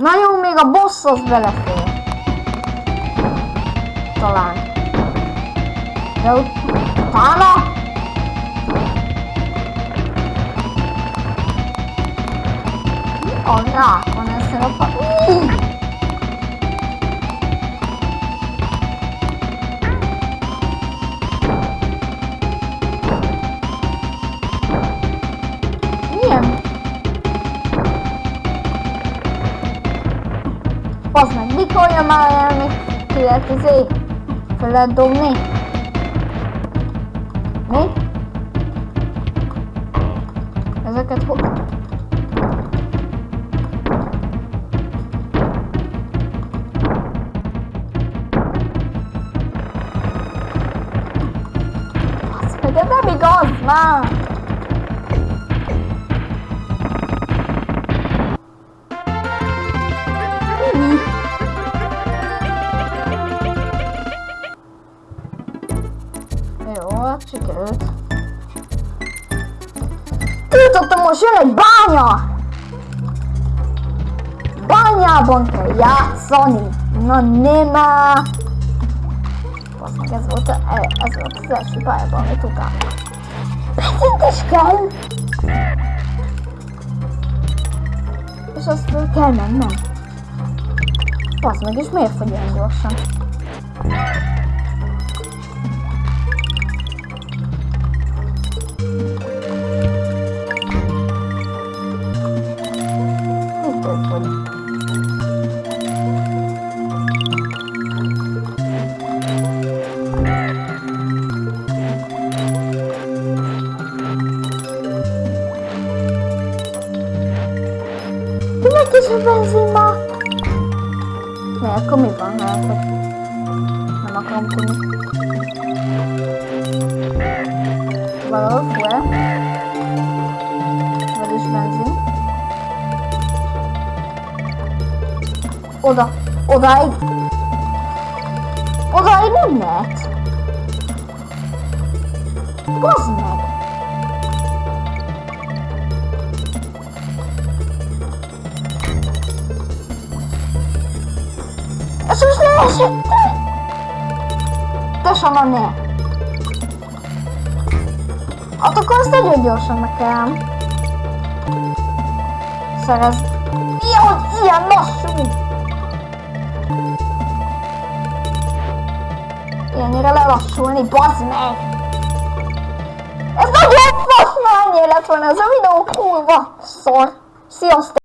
Na jó, még a boss az belefér. Talán. De utána... A rák van ezzel Az meg mikor jön már el, még ki lehet izé? Fel lehet dobni? Mi? Ezeket meg ez nem igaz már! Jó, sikerült. Tudottam, most jön egy bánya! Bányában kell játszani! Na nem már! Basz meg, ez volt, a, ez volt az első pályában, amit utáltam. Becintes kell! És azt föl kell mennem. Basz meg, és miért fogy ilyen gyorsan? Minek is a benzin már? Ne, akkor mi van? Hogy nem akarom tudni. Valahol fuel. Vagyis benzin. Oda. Odáig. Odáig nem lehet. Bazd meg. Ez most leesett! Te sama ne! Hát akkor azt nagyon gyorsan kell szerez. Mi, hogy ilyen lassú? Ilyennyire lelassulni, bazd meg! Ez nagyon fasz, már ennyi lett volna ez a videó, kurva szor! Sziasztok!